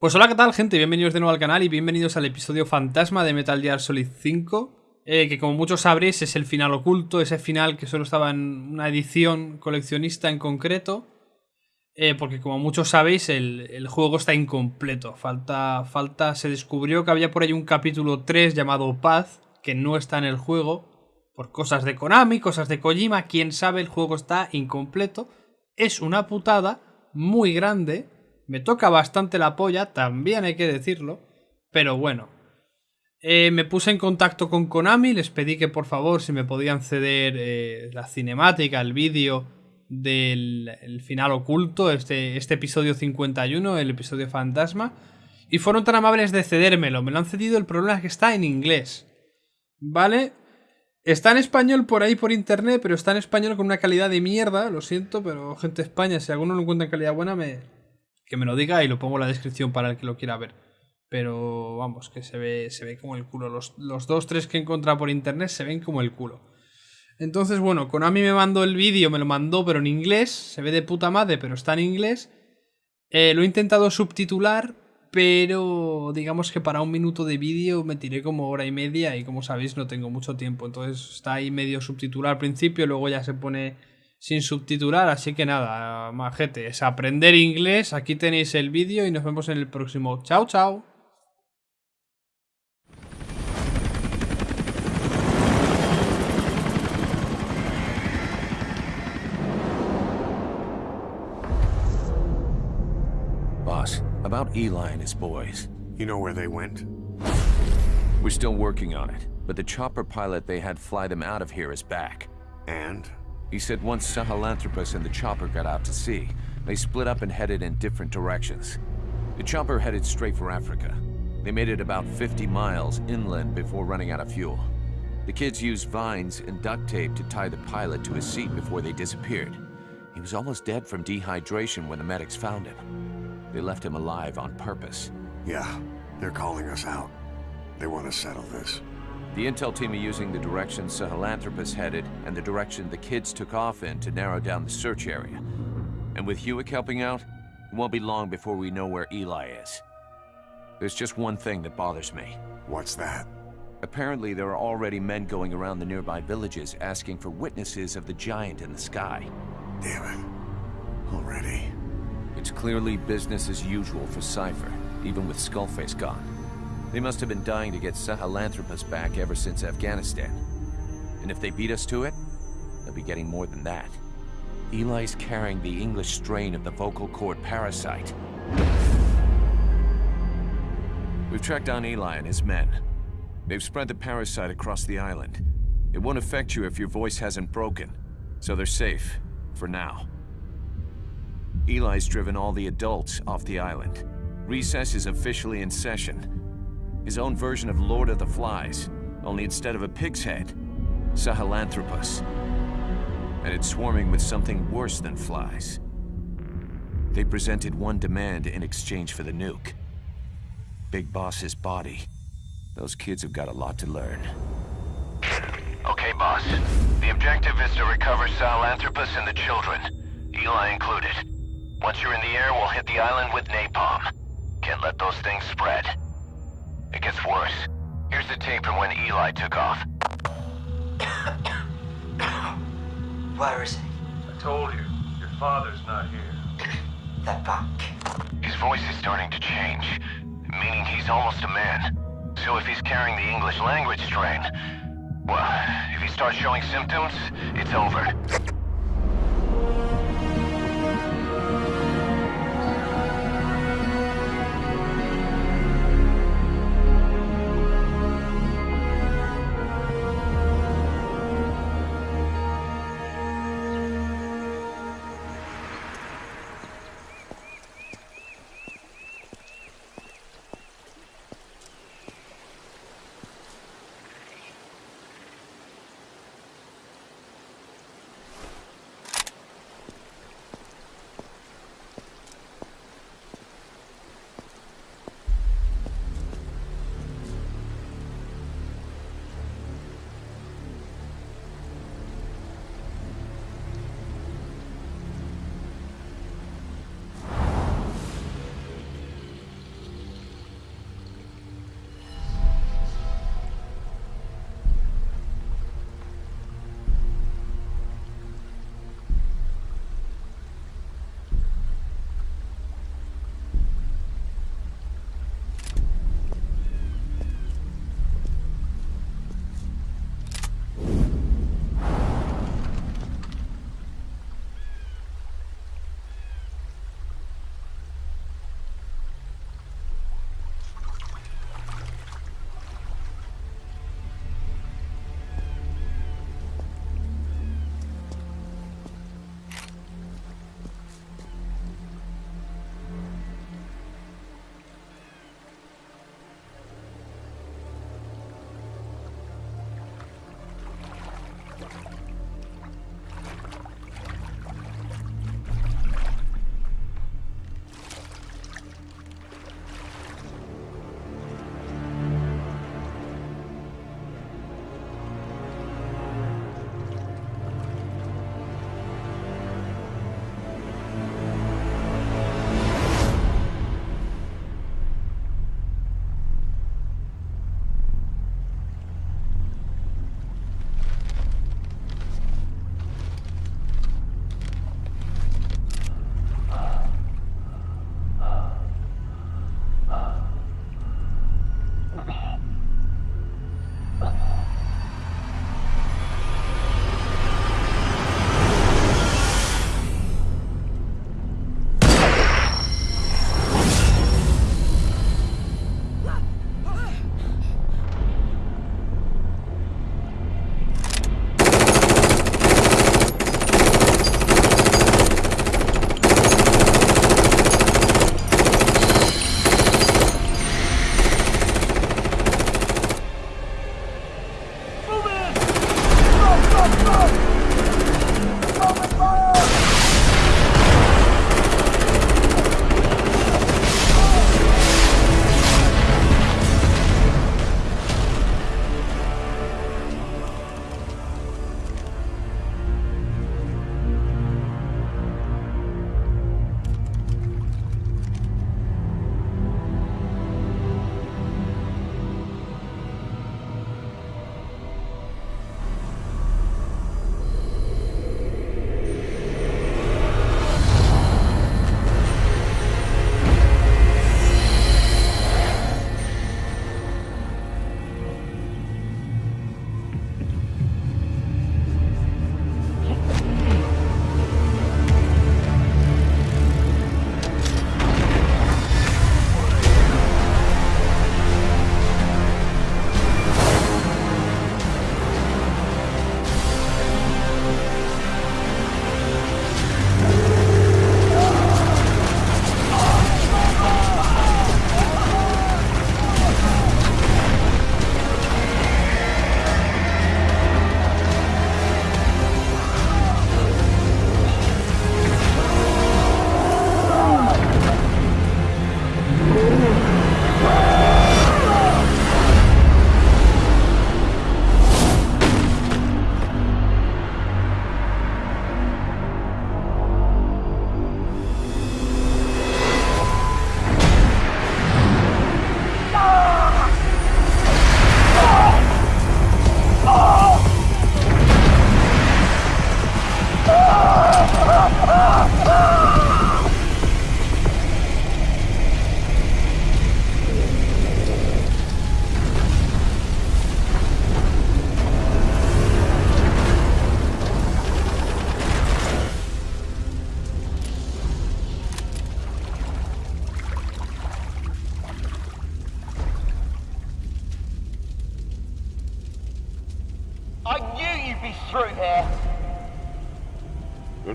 Pues hola, ¿qué tal, gente? Bienvenidos de nuevo al canal y bienvenidos al episodio fantasma de Metal Gear Solid 5. eh, que como muchos sabréis es el final oculto, ese final que solo estaba en una edición coleccionista en concreto. eh, porque como muchos sabéis, el, el juego está incompleto. Falta, falta. Se descubrió que había por ahí un capítulo 3 llamado Paz, que no está en el juego. Por cosas de Konami, cosas de Kojima, quién sabe, el juego está incompleto. Es una putada muy grande. Me toca bastante la polla, también hay que decirlo. Pero bueno. Eh, me puse en contacto con Konami, les pedí que por favor si me podían ceder eh, la cinemática, el vídeo del el final oculto, este, este episodio 51, el episodio fantasma. Y fueron tan amables de cedérmelo. Me lo han cedido, el problema es que está en inglés. ¿Vale? Está en español por ahí por internet, pero está en español con una calidad de mierda, lo siento, pero gente de España, si alguno lo encuentra en calidad buena, me, que me lo diga y lo pongo en la descripción para el que lo quiera ver. Pero vamos, que se ve, se ve como el culo. Los, los dos, tres que he encontrado por internet se ven como el culo. Entonces, bueno, Konami me mandó el vídeo, me lo mandó, pero en inglés. Se ve de puta madre, pero está en inglés. Eh, lo he intentado subtitular, pero digamos que para un minuto de vídeo me tiré como hora y media y como sabéis no tengo mucho tiempo. Entonces está ahí medio subtitular al principio, luego ya se pone sin subtitular. Así que nada, majete, es aprender inglés. Aquí tenéis el vídeo y nos vemos en el próximo. Chao, chao. Boss, about Eli and his boys. You know where they went? We're still working on it, but the chopper pilot they had fly them out of here is back. And? He said once Sahelanthropus and the chopper got out to sea, they split up and headed in different directions. The chopper headed straight for Africa. They made it about 50 miles inland before running out of fuel. The kids used vines and duct tape to tie the pilot to his seat before they disappeared. He was almost dead from dehydration when the medics found him. They left him alive on purpose. Yeah, they're calling us out. They want to settle this. The intel team are using the direction Sahelanthropus headed and the direction the kids took off in to narrow down the search area. And with Hewick helping out, it won't be long before we know where Eli is. There's just one thing that bothers me. What's that? Apparently, there are already men going around the nearby villages asking for witnesses of the giant in the sky. Damn it. Already. It's clearly business as usual for Cypher, even with Skullface gone. They must have been dying to get Sahelanthropus back ever since Afghanistan. And if they beat us to it, they'll be getting more than that. Eli's carrying the English strain of the vocal cord parasite. We've tracked down Eli and his men. They've spread the parasite across the island. It won't affect you if your voice hasn't broken, so they're safe, for now. Eli's driven all the adults off the island. Recess is officially in session. His own version of Lord of the Flies, only instead of a pig's head, Sahelanthropus. And it's swarming with something worse than flies. They presented one demand in exchange for the nuke. Big Boss's body. Those kids have got a lot to learn. Okay, boss. The objective is to recover Sahelanthropus and the children, Eli included. Once you're in the air, we'll hit the island with napalm. Can't let those things spread. It. Here's the tape from when Eli took off. Where is he? I told you, your father's not here. They're back. His voice is starting to change, meaning he's almost a man. So if he's carrying the English language strain, well, if he starts showing symptoms, it's over.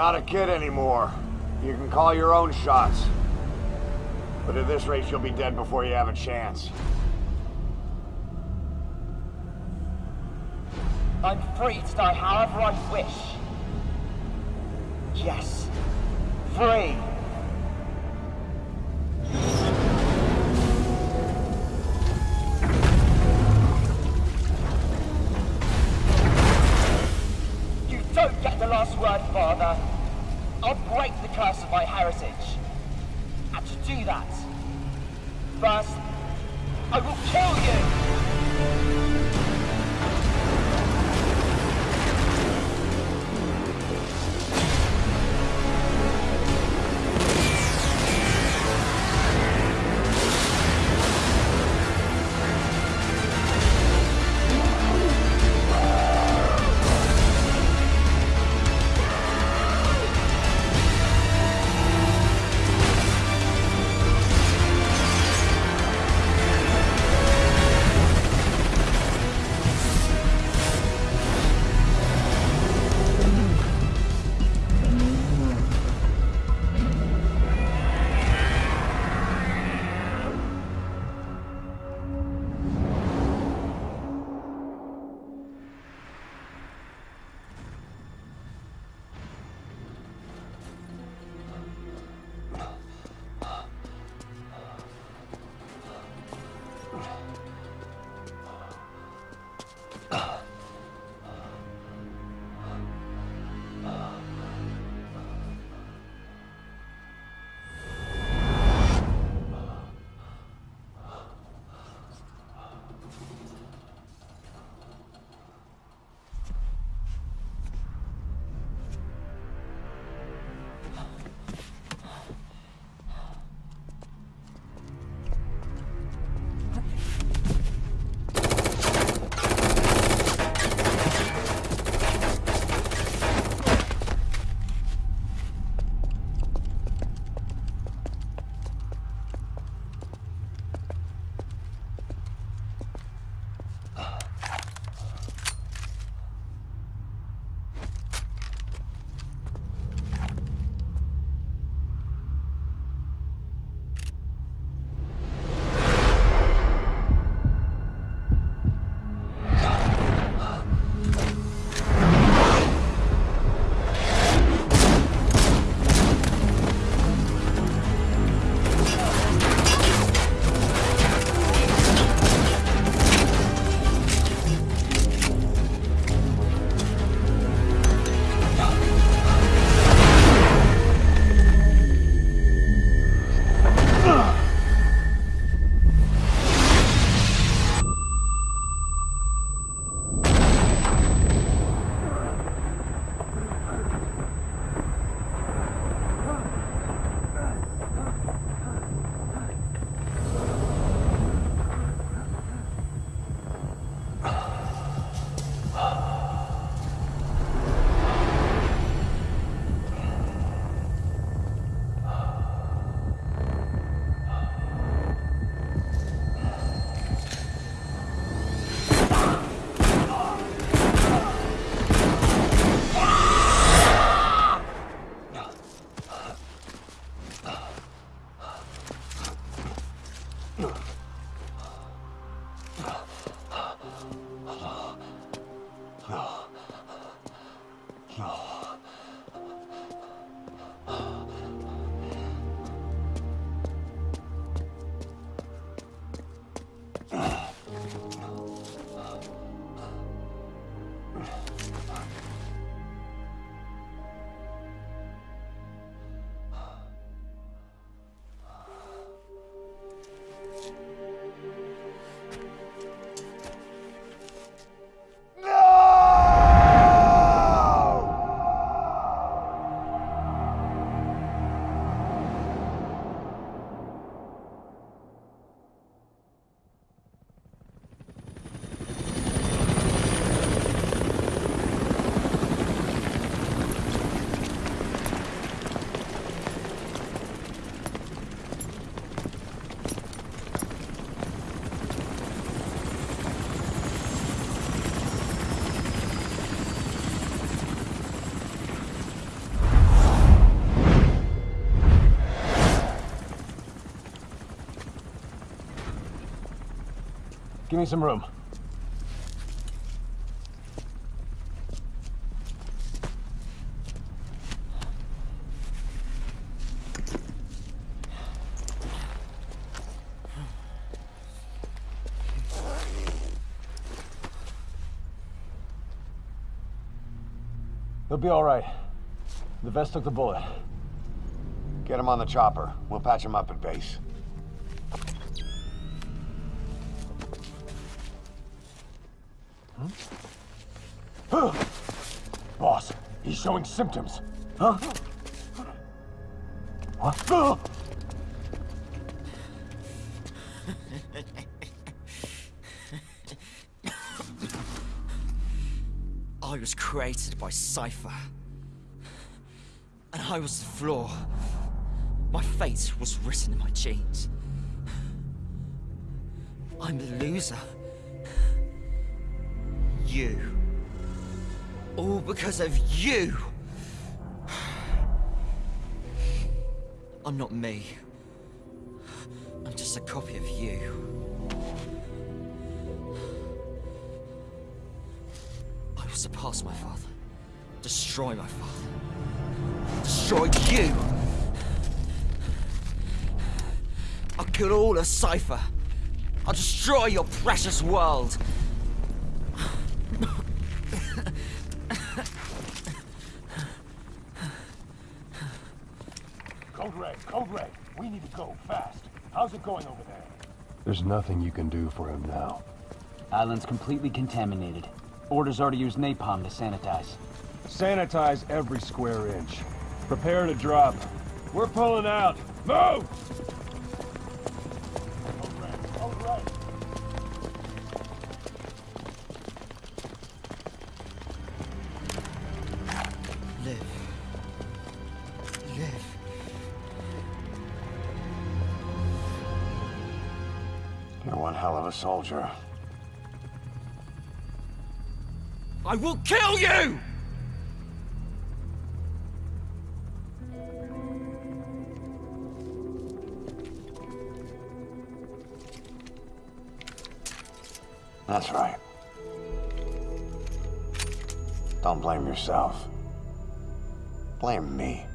Not a kid anymore. You can call your own shots. But at this rate, you'll be dead before you have a chance. I'm free to die however I wish. Yes, free. No. Give me some room. He'll be all right. The vest took the bullet. Get him on the chopper. We'll patch him up at base. Showing symptoms. Huh? What? I was created by Cypher. And I was the flaw. My fate was written in my genes. I'm the loser. You. All because of you. I'm not me. I'm just a copy of you. I will surpass my father. Destroy my father. Destroy you! I'll kill all of Cypher. I'll destroy your precious world. How's it going over there? There's nothing you can do for him now. Island's completely contaminated. Orders are to use napalm to sanitize. Sanitize every square inch. Prepare to drop. We're pulling out. Move! A soldier. I will kill you! That's right. Don't blame yourself. Blame me.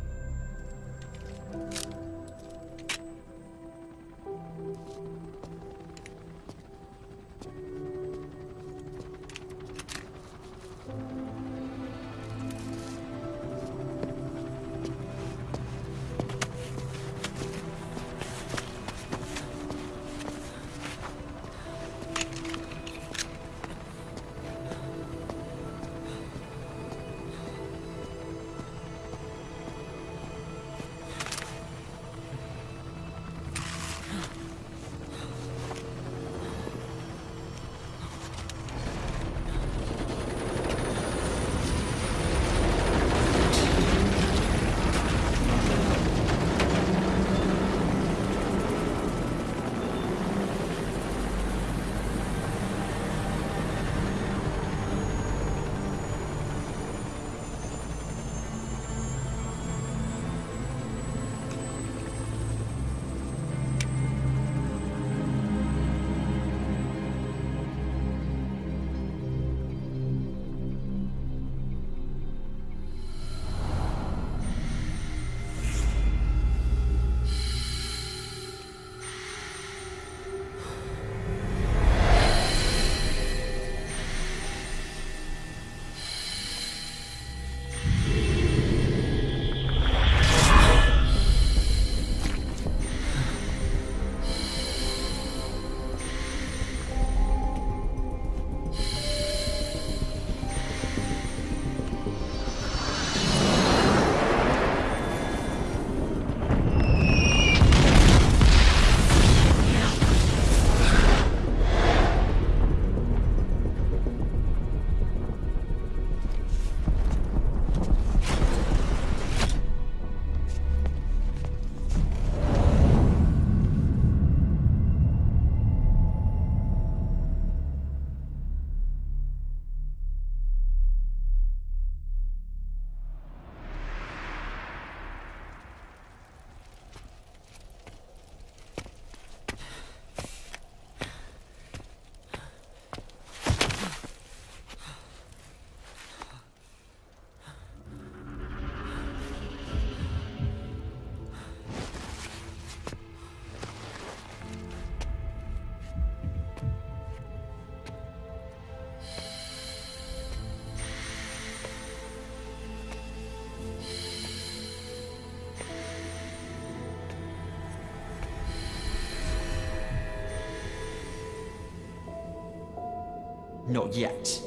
Not yet.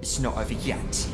It's not over yet.